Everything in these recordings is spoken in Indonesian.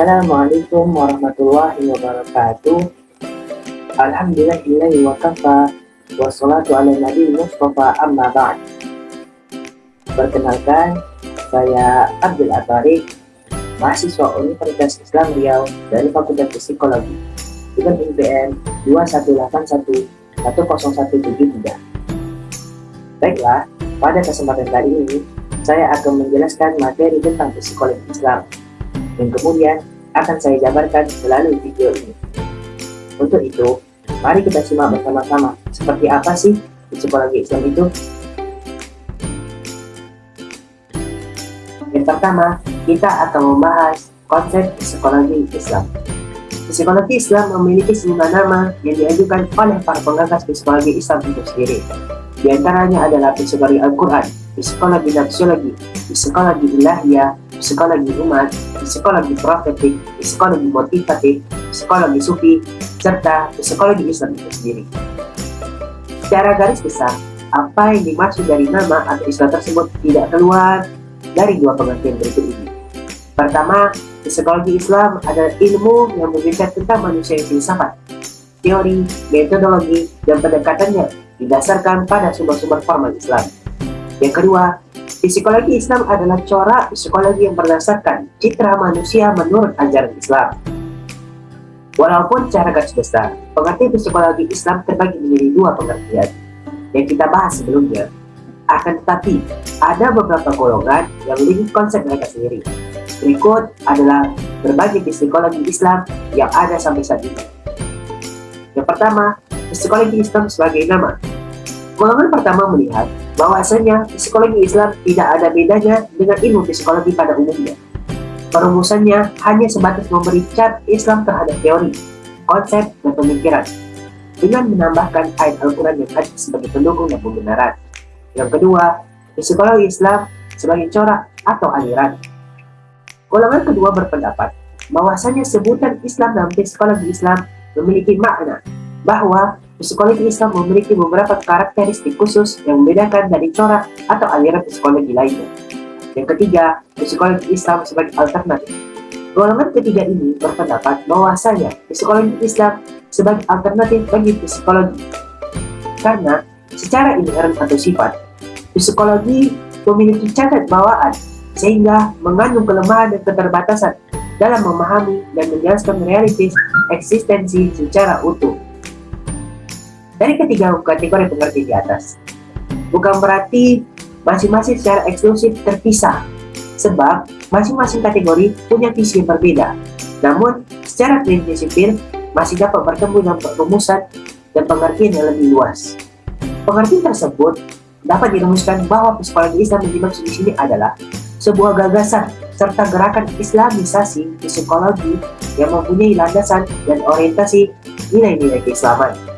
Assalamualaikum warahmatullahi wabarakatuh. Alhamdulillahi wa kafa Wassalatu ala nabi Mustafa amma ba'd. Perkenalkan, saya Abdul Atarik Mahasiswa Universitas Islam Riau dari Fakultas Psikologi dengan IPN 2181 10173 Baiklah, pada kesempatan kali ini saya akan menjelaskan materi tentang psikologi Islam. Dan kemudian akan saya jabarkan melalui video ini. Untuk itu, mari kita simak bersama-sama seperti apa sih psikologi Islam itu. Yang pertama, kita akan membahas konsep psikologi Islam. Psikologi Islam memiliki sejumlah nama yang diajukan oleh para penggagas psikologi Islam itu sendiri. Di antaranya adalah psikologi Al-Quran, psikologi nafsiologi, psikologi ilahiyah, psikologi umat, psikologi profetik, psikologi motivatif, psikologi sufi, serta psikologi Islam itu sendiri. Secara garis besar, apa yang dimaksud dari nama atau istilah tersebut tidak keluar dari dua pengertian berikut ini. Pertama, psikologi Islam adalah ilmu yang berbicara tentang manusia yang filsafat, teori, metodologi, dan pendekatannya didasarkan pada sumber-sumber formal Islam. Yang kedua, Psikologi Islam adalah corak psikologi yang berdasarkan citra manusia menurut ajaran Islam. Walaupun cara garis besar, pengertian psikologi Islam terbagi menjadi dua pengertian yang kita bahas sebelumnya. Akan tetapi, ada beberapa golongan yang memiliki konsep mereka sendiri. Berikut adalah berbagai psikologi Islam yang ada sampai saat ini. Yang pertama, psikologi Islam sebagai nama. Golongan pertama melihat bahwasanya psikologi Islam tidak ada bedanya dengan ilmu psikologi pada umumnya. Perumusannya hanya sebatas memberi cat Islam terhadap teori, konsep, dan pemikiran, dengan menambahkan ayat Al-Quran yang hadir sebagai pendukung dan pembenaran. Yang kedua, psikologi Islam sebagai corak atau aliran. Golongan kedua berpendapat bahwasanya sebutan Islam dalam psikologi Islam memiliki makna bahwa Psikologi Islam memiliki beberapa karakteristik khusus yang membedakan dari corak atau aliran psikologi lainnya. Yang ketiga, psikologi Islam sebagai alternatif. Golongan ketiga ini berpendapat bahwasanya psikologi Islam sebagai alternatif bagi psikologi. Karena secara inherent atau sifat, psikologi memiliki cacat bawaan sehingga mengandung kelemahan dan keterbatasan dalam memahami dan menjelaskan realitas eksistensi secara utuh dari ketiga kategori pengertian di atas. Bukan berarti masing-masing secara eksklusif terpisah, sebab masing-masing kategori punya visi yang berbeda. Namun, secara prinsipil masih dapat bertemu dengan perumusan dan pengertian yang lebih luas. Pengertian tersebut dapat dirumuskan bahwa psikologi Islam yang dimaksud di sini adalah sebuah gagasan serta gerakan islamisasi psikologi yang mempunyai landasan dan orientasi nilai-nilai keislaman.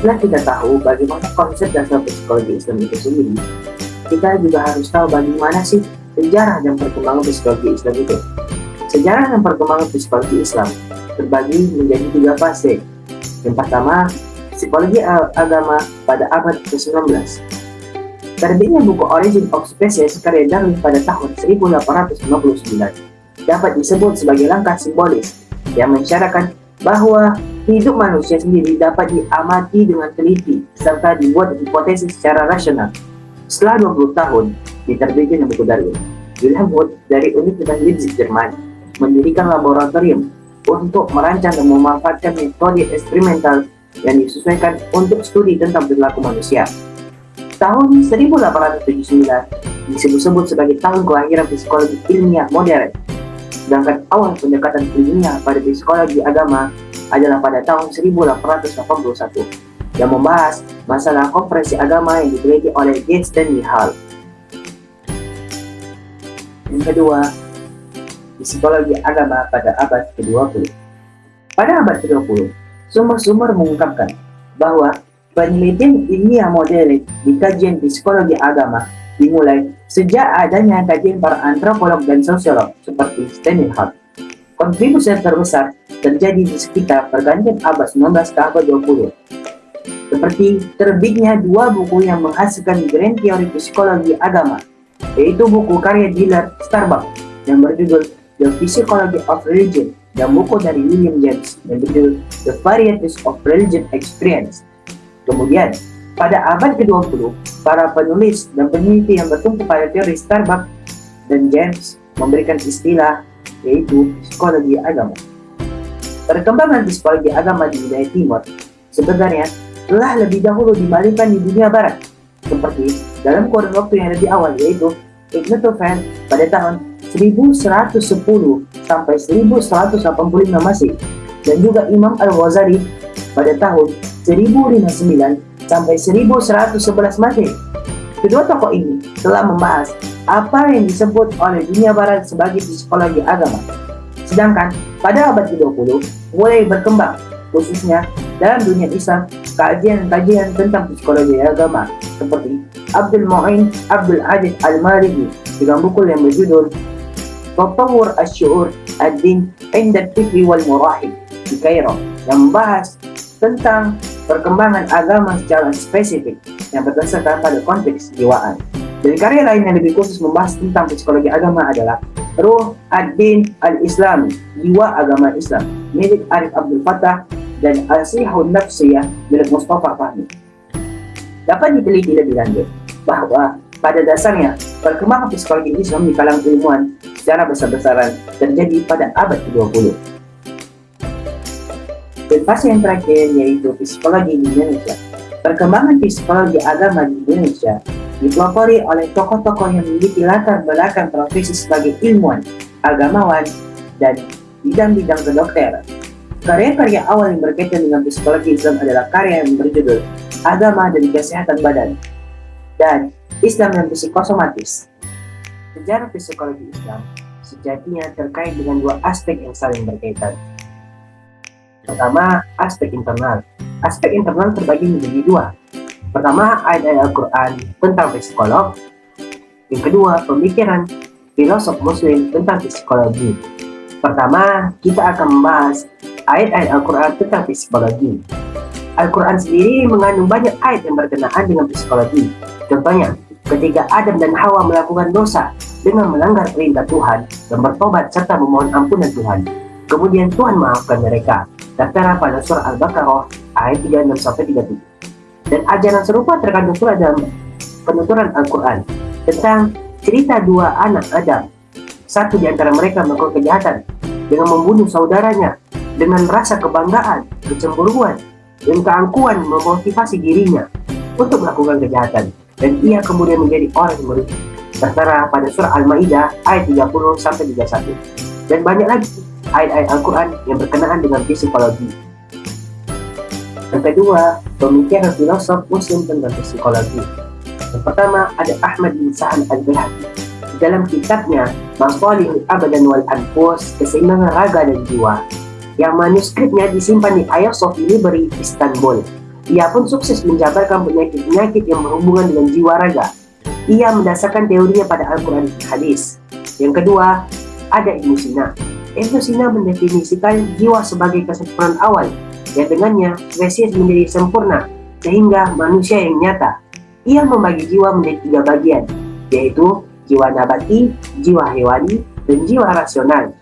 Setelah kita tahu bagaimana konsep dasar psikologi Islam itu sendiri, kita juga harus tahu bagaimana sih sejarah dan perkembangan psikologi Islam itu. Sejarah dan perkembangan psikologi Islam terbagi menjadi tiga fase. Yang pertama, psikologi agama pada abad ke-19. Terbitnya buku Origin of Species karya Darwin pada tahun 1859 dapat disebut sebagai langkah simbolis yang mensyaratkan bahwa hidup manusia sendiri dapat diamati dengan teliti serta dibuat hipotesis secara rasional. Setelah 20 tahun diterbitkan buku Darwin, Wilhelm Wundt dari Universitas Leipzig, Jerman mendirikan laboratorium untuk merancang dan memanfaatkan metode eksperimental yang disesuaikan untuk studi tentang perilaku manusia. Tahun 1879 disebut-sebut sebagai tahun kelahiran psikologi ilmiah modern sedangkan awal pendekatan ilmiah pada psikologi agama adalah pada tahun 1881 yang membahas masalah konferensi agama yang diteliti oleh J. Stanley Hall. Yang kedua, psikologi agama pada abad ke-20. Pada abad ke-20, sumber-sumber mengungkapkan bahwa penelitian ilmiah modern di kajian psikologi agama dimulai sejak adanya kajian para antropolog dan sosiolog seperti Stanley Hart. Kontribusi terbesar terjadi di sekitar pergantian abad 19 ke abad 20. Seperti terbitnya dua buku yang menghasilkan grand teori psikologi agama, yaitu buku karya Dillard Starbuck yang berjudul The Psychology of Religion dan buku dari William James yang berjudul The Varieties of Religion Experience. Kemudian, pada abad ke-20, para penulis dan peneliti yang bertumpu pada teori Starbuck dan James memberikan istilah yaitu psikologi agama. Perkembangan psikologi agama di wilayah timur sebenarnya telah lebih dahulu dibandingkan di dunia barat, seperti dalam kurun waktu yang lebih awal yaitu Ibn Tufan pada tahun 1110 sampai 1185 Masih dan juga Imam Al-Ghazali pada tahun 1059 sampai 1111 Masih. Kedua tokoh ini telah membahas apa yang disebut oleh dunia barat sebagai psikologi agama. Sedangkan pada abad ke-20 mulai berkembang khususnya dalam dunia Islam kajian-kajian tentang psikologi agama seperti Abdul Mu'in Abdul Adid Al-Marigi dengan buku yang berjudul Tatawur Asyur Ad-Din Inda Fikri wal Murahib di Kairo yang membahas tentang perkembangan agama secara spesifik yang berdasarkan pada konteks jiwaan. Dan karya lain yang lebih khusus membahas tentang psikologi agama adalah Ruh Ad-Din Al-Islami, Jiwa Agama Islam, milik Arif Abdul Fattah dan Al-Sihun Nafsiyah milik Mustafa Fahmi. Dapat diteliti lebih lanjut bahwa pada dasarnya perkembangan psikologi Islam di kalangan ilmuwan secara besar-besaran terjadi pada abad ke-20. Dan fase yang terakhir yaitu psikologi di Indonesia. Perkembangan psikologi agama di Indonesia dipelopori oleh tokoh-tokoh yang memiliki latar belakang profesi sebagai ilmuwan, agamawan, dan bidang-bidang kedokteran. Karya-karya awal yang berkaitan dengan psikologi Islam adalah karya yang berjudul Agama dan Kesehatan Badan dan Islam yang psikosomatis. Sejarah psikologi Islam sejatinya terkait dengan dua aspek yang saling berkaitan. Pertama, aspek internal. Aspek internal terbagi menjadi dua, Pertama, ayat-ayat Al-Quran tentang psikolog. Yang kedua, pemikiran filosof muslim tentang psikologi. Pertama, kita akan membahas ayat-ayat Al-Quran tentang psikologi. Al-Quran sendiri mengandung banyak ayat yang berkenaan dengan psikologi. Contohnya, ketika Adam dan Hawa melakukan dosa dengan melanggar perintah Tuhan dan bertobat serta memohon ampunan Tuhan. Kemudian Tuhan maafkan mereka. Tertera pada surah Al-Baqarah ayat 36 sampai 37. Dan ajaran serupa terkandung pula dalam penuturan Al-Quran tentang cerita dua anak Adam. Satu di antara mereka melakukan kejahatan dengan membunuh saudaranya dengan rasa kebanggaan, kecemburuan, dan keangkuhan memotivasi dirinya untuk melakukan kejahatan. Dan ia kemudian menjadi orang yang merugi. Tertera pada surah Al-Ma'idah ayat 30 sampai 31. Dan banyak lagi ayat-ayat Al-Quran yang berkenaan dengan psikologi. Yang kedua, pemikiran filosof muslim tentang psikologi. Yang pertama ada Ahmad bin Sa'ad al-Bihaqi. Dalam kitabnya Masalihul Abadan wal Anfus, Keseimbangan Raga dan Jiwa, yang manuskripnya disimpan di Ayah Sofi Library, Istanbul. Ia pun sukses menjabarkan penyakit-penyakit yang berhubungan dengan jiwa raga. Ia mendasarkan teorinya pada Al-Quran dan Hadis. Yang kedua, ada Ibnu Sina. Ibnu Sina mendefinisikan jiwa sebagai kesempurnaan awal yang dengannya spesies menjadi sempurna sehingga manusia yang nyata. Ia membagi jiwa menjadi tiga bagian, yaitu jiwa nabati, jiwa hewani, dan jiwa rasional.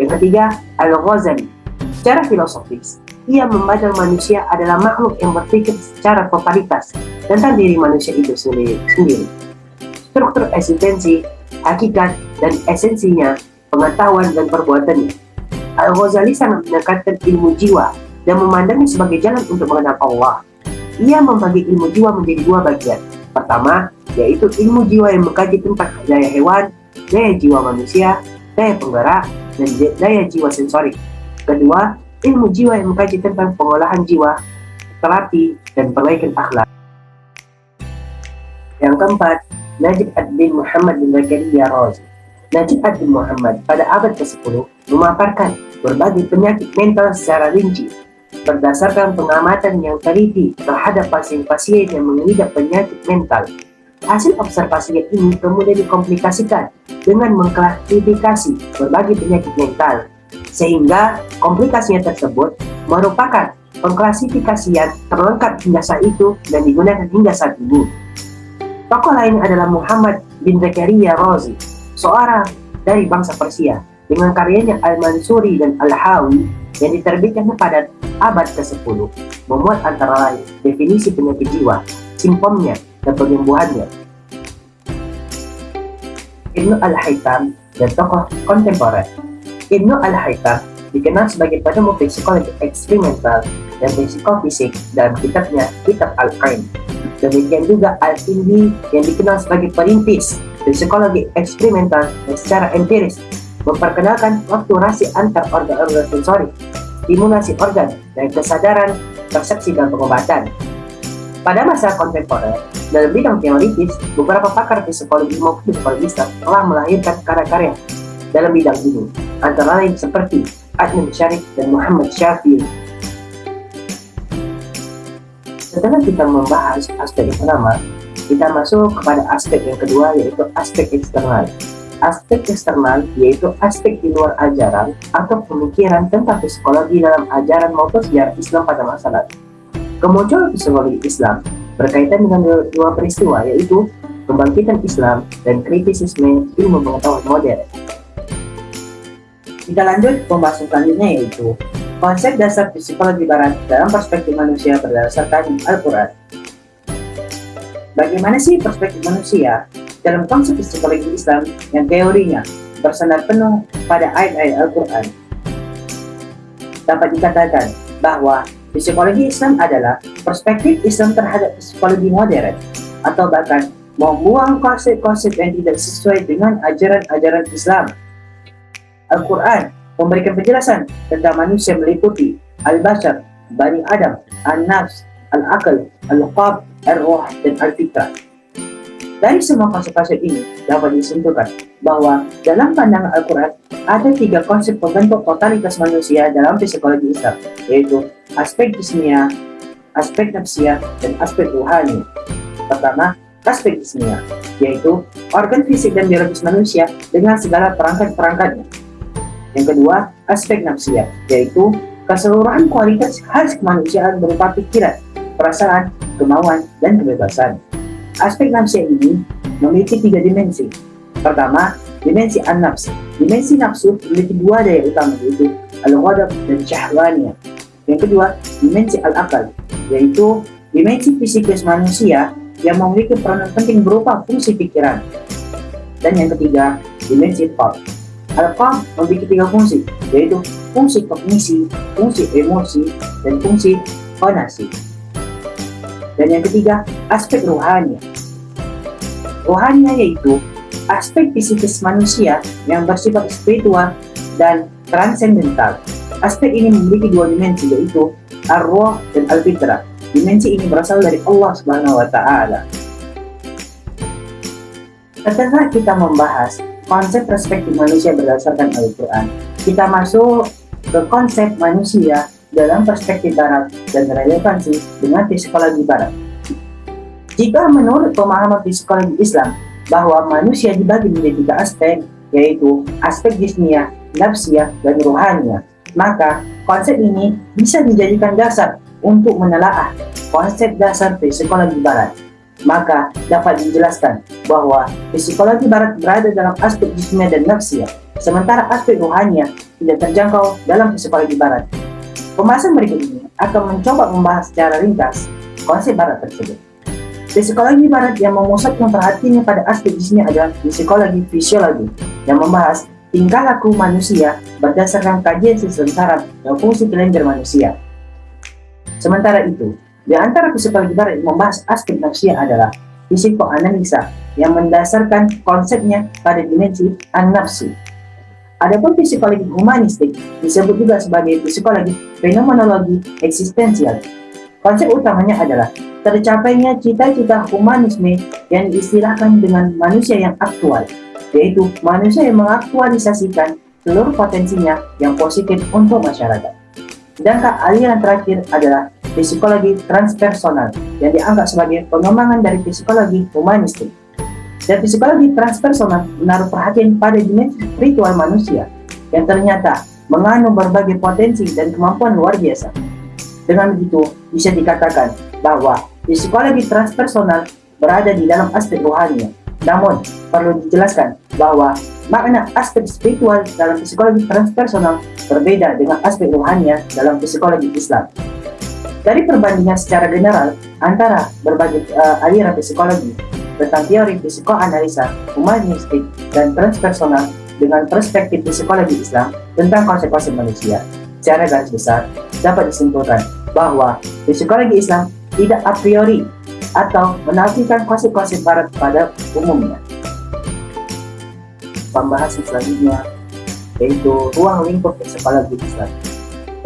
Yang ketiga, Al-Ghazali. Secara filosofis, ia memandang manusia adalah makhluk yang berpikir secara totalitas tentang diri manusia itu sendiri. Struktur eksistensi, hakikat, dan esensinya, pengetahuan dan perbuatannya. Al-Ghazali sangat menekankan ilmu jiwa dan memandangnya sebagai jalan untuk mengenal Allah. Ia membagi ilmu jiwa menjadi dua bagian. Pertama, yaitu ilmu jiwa yang mengkaji tentang daya hewan, daya jiwa manusia, daya penggerak, dan daya jiwa sensorik. Kedua, ilmu jiwa yang mengkaji tentang pengolahan jiwa, terapi, dan perbaikan akhlak. Yang keempat, Najib ad-Din Muhammad bin Zakaria Razi. Najib ad-Din Muhammad pada abad ke-10 memaparkan berbagai penyakit mental secara rinci berdasarkan pengamatan yang teliti terhadap pasien-pasien yang mengidap penyakit mental. Hasil observasinya ini kemudian dikomplikasikan dengan mengklasifikasi berbagai penyakit mental, sehingga komplikasinya tersebut merupakan pengklasifikasian terlengkap hingga saat itu dan digunakan hingga saat ini. Tokoh lain adalah Muhammad bin Zakaria Razi, seorang dari bangsa Persia dengan karyanya Al-Mansuri dan Al-Hawi yang diterbitkan pada abad ke-10 memuat antara lain definisi penyakit jiwa, simptomnya, dan penyembuhannya. Ibnu Al-Haytham dan tokoh kontemporer Ibnu Al-Haytham dikenal sebagai penemu psikologi eksperimental dan psikofisik dalam kitabnya Kitab Al-Qaim. Demikian juga Al-Indi yang dikenal sebagai perintis psikologi eksperimental dan secara empiris memperkenalkan fluktuasi antar organ-organ sensori, stimulasi organ, dan kesadaran persepsi dan pengobatan. Pada masa kontemporer, dalam bidang teoritis, beberapa pakar psikologi maupun psikologi telah melahirkan karya-karya dalam bidang ini, antara lain seperti Adnan Syarif dan Muhammad Syafi'i. Setelah kita membahas aspek pertama, kita masuk kepada aspek yang kedua yaitu aspek eksternal. Aspek eksternal yaitu aspek di luar ajaran atau pemikiran tentang psikologi dalam ajaran maupun sejarah Islam pada masa lalu. Kemunculan psikologi Islam berkaitan dengan dua peristiwa yaitu kebangkitan Islam dan kritisisme ilmu pengetahuan modern. Kita lanjut pembahasan selanjutnya yaitu konsep dasar psikologi barat dalam perspektif manusia berdasarkan Al-Quran. Bagaimana sih perspektif manusia dalam konsep psikologi Islam yang teorinya bersandar penuh pada ayat-ayat Al-Quran? Dapat dikatakan bahwa psikologi Islam adalah perspektif Islam terhadap psikologi modern atau bahkan membuang konsep-konsep yang tidak sesuai dengan ajaran-ajaran Islam Al-Quran memberikan penjelasan tentang manusia meliputi Al-Bashar, Bani Adam, An-Nafs, Al-Aql, Al-Qab, Al-Ruh, dan Al-Fitrah. Dari semua konsep-konsep ini dapat disimpulkan bahwa dalam pandangan Al-Quran ada tiga konsep pembentuk totalitas manusia dalam psikologi Islam, yaitu aspek jismia, aspek nafsia, dan aspek ruhani. Pertama, aspek jismia, yaitu organ fisik dan biologis manusia dengan segala perangkat-perangkatnya yang kedua, aspek nafsiyah, yaitu keseluruhan kualitas khas kemanusiaan berupa pikiran, perasaan, kemauan, dan kebebasan. Aspek nafsiyah ini memiliki tiga dimensi. Pertama, dimensi an-nafs. Dimensi nafsu memiliki dua daya utama yaitu al-ghadab dan syahwaniyah. Yang kedua, dimensi al-akal, yaitu dimensi fisikis manusia yang memiliki peranan penting berupa fungsi pikiran. Dan yang ketiga, dimensi thought, Alfa memiliki tiga fungsi, yaitu fungsi kognisi, fungsi emosi, dan fungsi fonasi. Dan yang ketiga, aspek rohani. Rohani yaitu aspek fisikis manusia yang bersifat spiritual dan transendental. Aspek ini memiliki dua dimensi, yaitu arwah dan al-fitrah. Dimensi ini berasal dari Allah Subhanahu wa taala. Setelah kita membahas konsep perspektif manusia berdasarkan Al-Quran. Kita masuk ke konsep manusia dalam perspektif barat dan relevansi dengan psikologi barat. Jika menurut pemahaman psikologi Islam bahwa manusia dibagi menjadi tiga aspek, yaitu aspek jismiyah, nafsiyah, dan rohaniah, maka konsep ini bisa dijadikan dasar untuk menelaah konsep dasar psikologi barat maka dapat dijelaskan bahwa psikologi barat berada dalam aspek jismia dan nafsia, sementara aspek rohania tidak terjangkau dalam psikologi barat. Pembahasan berikut ini akan mencoba membahas secara ringkas konsep barat tersebut. Psikologi barat yang memusatkan perhatiannya pada aspek jismia adalah psikologi fisiologi yang membahas tingkah laku manusia berdasarkan kajian sistem saraf dan fungsi kelenjar manusia. Sementara itu, di antara psikologi barat yang membahas aspek nafsia adalah psikoanalisa yang mendasarkan konsepnya pada dimensi an-nafsi. Adapun psikologi humanistik disebut juga sebagai psikologi fenomenologi eksistensial. Konsep utamanya adalah tercapainya cita-cita humanisme yang diistilahkan dengan manusia yang aktual, yaitu manusia yang mengaktualisasikan seluruh potensinya yang positif untuk masyarakat. Sedangkan aliran terakhir adalah psikologi transpersonal yang dianggap sebagai pengembangan dari psikologi humanistik. Dan psikologi transpersonal menaruh perhatian pada dimensi spiritual manusia yang ternyata mengandung berbagai potensi dan kemampuan luar biasa. Dengan begitu, bisa dikatakan bahwa psikologi transpersonal berada di dalam aspek rohani. Namun, perlu dijelaskan bahwa makna aspek spiritual dalam psikologi transpersonal berbeda dengan aspek rohania dalam psikologi Islam. Dari perbandingan secara general antara berbagai uh, aliran psikologi tentang teori psikoanalisa, humanistik, dan transpersonal dengan perspektif psikologi Islam tentang konsekuensi manusia, secara garis besar dapat disimpulkan bahwa psikologi Islam tidak a priori atau menafikan konsekuensi barat pada umumnya pembahasan selanjutnya yaitu ruang lingkup psikologi Islam.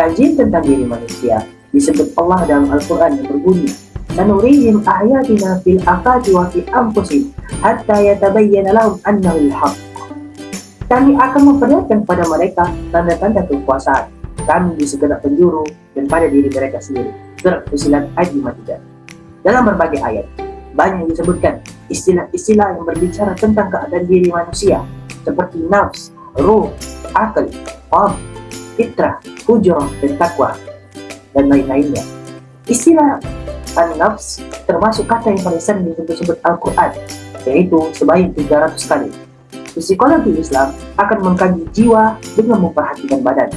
Kajian tentang diri manusia disebut Allah dalam Al-Quran yang berbunyi Sanurihim ayatina fil afati wa fi anfusihim hatta yatabayyana lahum annahu al-haq. Kami akan memperlihatkan kepada mereka tanda-tanda kekuasaan kami di segenap penjuru dan pada diri mereka sendiri. Surat Fusilat ayat 53. Dalam berbagai ayat, banyak disebutkan istilah-istilah yang berbicara tentang keadaan diri manusia seperti nafs, ruh, akal, qalb, fitrah, fujur, dan takwa, dan lain-lainnya. Istilah an-nafs termasuk kata yang paling sering disebut-sebut Al-Quran, yaitu sebanyak 300 kali. Psikologi Islam akan mengkaji jiwa dengan memperhatikan badan.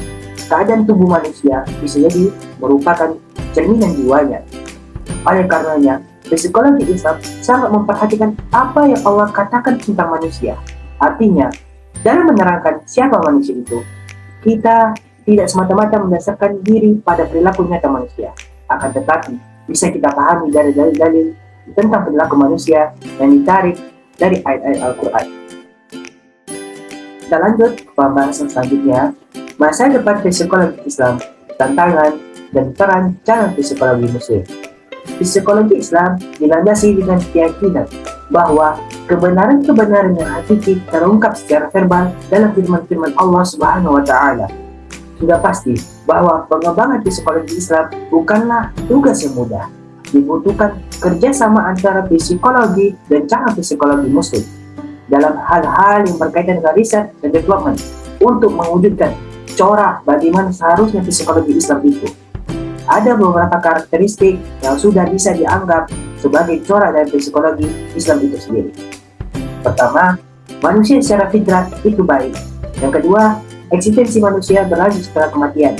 Keadaan tubuh manusia bisa jadi merupakan cerminan jiwanya. Oleh karenanya, psikologi Islam sangat memperhatikan apa yang Allah katakan tentang manusia Artinya, dalam menerangkan siapa manusia itu, kita tidak semata-mata mendasarkan diri pada perilaku nyata manusia. Akan tetapi, bisa kita pahami dari dalil-dalil tentang perilaku manusia yang ditarik dari ayat-ayat Al-Quran. Kita lanjut ke pembahasan selanjutnya, masa depan psikologi Islam, tantangan, dan peran calon psikologi muslim. Psikologi Islam dilandasi dengan keyakinan bahwa kebenaran-kebenaran yang hakiki terungkap secara verbal dalam firman-firman Allah Subhanahu wa taala. Sudah pasti bahwa pengembangan psikologi Islam bukanlah tugas yang mudah. Dibutuhkan kerjasama antara psikologi dan cara psikologi muslim dalam hal-hal yang berkaitan dengan riset dan development untuk mewujudkan corak bagaimana seharusnya psikologi Islam itu. Ada beberapa karakteristik yang sudah bisa dianggap sebagai corak dari psikologi Islam itu sendiri. Pertama, manusia secara fitrah itu baik. Yang kedua, eksistensi manusia berlanjut setelah kematian.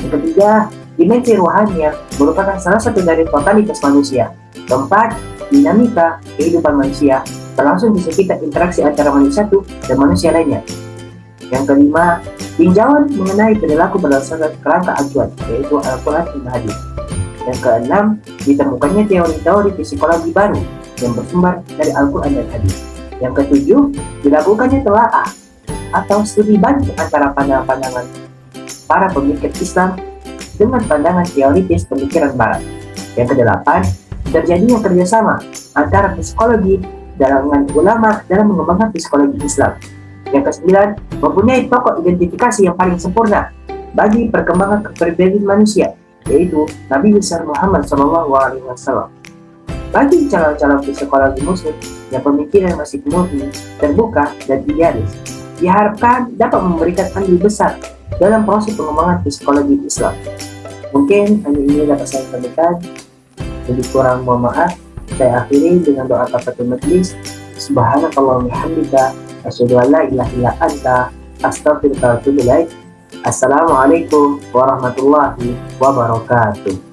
Yang ketiga, dimensi rohania merupakan salah satu dari totalitas manusia. Keempat, dinamika kehidupan manusia berlangsung di sekitar interaksi antara manusia satu dan manusia lainnya. Yang kelima, tinjauan mengenai perilaku berdasarkan kerangka acuan, yaitu Al-Quran dan Hadis. Yang keenam, ditemukannya teori-teori psikologi baru yang bersumber dari Al-Quran dan Hadis. Yang ketujuh, dilakukannya telaah atau studi banding antara pandangan-pandangan para pemikir Islam dengan pandangan teoritis pemikiran Barat. Yang kedelapan, terjadinya kerjasama antara psikologi dengan ulama dalam mengembangkan psikologi Islam. Yang kesembilan, mempunyai tokoh identifikasi yang paling sempurna bagi perkembangan kepribadian manusia yaitu Nabi besar Muhammad SAW. Bagi calon-calon psikologi muslim yang pemikiran masih murni, terbuka, dan idealis, diharapkan dapat memberikan andil besar dalam proses pengembangan psikologi Islam. Mungkin hanya ini dapat saya sampaikan. Lebih kurang mohon maaf. Saya akhiri dengan doa kafatul majlis. Subhanakallah hamdika asyhadu an la ilaha illa anta ilaik. Assalamualaikum warahmatullahi wabarakatuh.